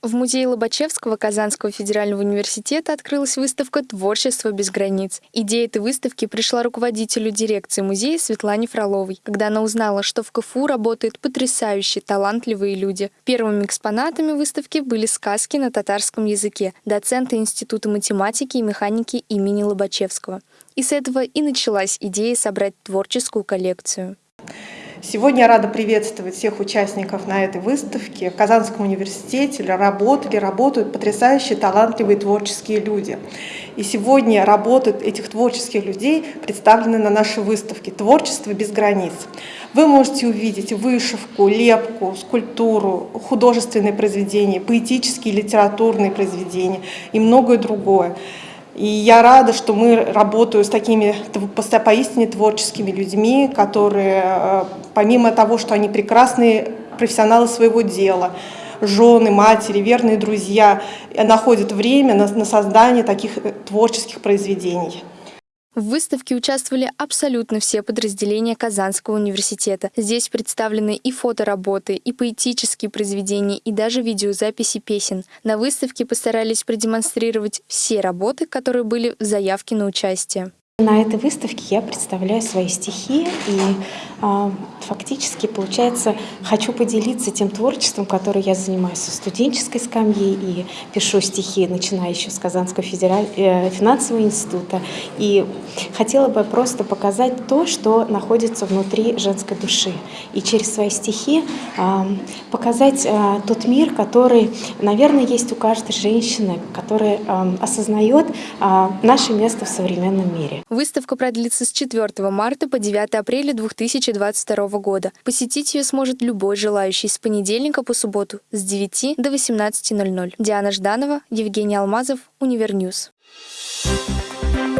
В музее Лобачевского Казанского федерального университета открылась выставка «Творчество без границ». Идея этой выставки пришла руководителю дирекции музея Светлане Фроловой, когда она узнала, что в КФУ работают потрясающие, талантливые люди. Первыми экспонатами выставки были сказки на татарском языке доцента Института математики и механики имени Лобачевского. И с этого и началась идея собрать творческую коллекцию. Сегодня я рада приветствовать всех участников на этой выставке. В Казанском университете работали, работают потрясающие, талантливые творческие люди. И сегодня работы этих творческих людей представлены на нашей выставке «Творчество без границ». Вы можете увидеть вышивку, лепку, скульптуру, художественные произведения, поэтические, литературные произведения и многое другое. И я рада, что мы работаем с такими поистине творческими людьми, которые, э, помимо того, что они прекрасные профессионалы своего дела, жены, матери, верные друзья, находят время на, на создание таких э, творческих произведений. В выставке участвовали абсолютно все подразделения Казанского университета. Здесь представлены и фотоработы, и поэтические произведения, и даже видеозаписи песен. На выставке постарались продемонстрировать все работы, которые были в заявке на участие. На этой выставке я представляю свои стихи и э, фактически, получается, хочу поделиться тем творчеством, которое я занимаюсь со студенческой скамьи и пишу стихи, начиная еще с Казанского федераль... э, финансового института. И хотела бы просто показать то, что находится внутри женской души. И через свои стихи э, показать э, тот мир, который, наверное, есть у каждой женщины, которая э, осознает э, наше место в современном мире. Выставка продлится с 4 марта по 9 апреля 2022 года. Посетить ее сможет любой желающий с понедельника по субботу с 9 до 18.00. Диана Жданова, Евгений Алмазов, Univer News. Thank you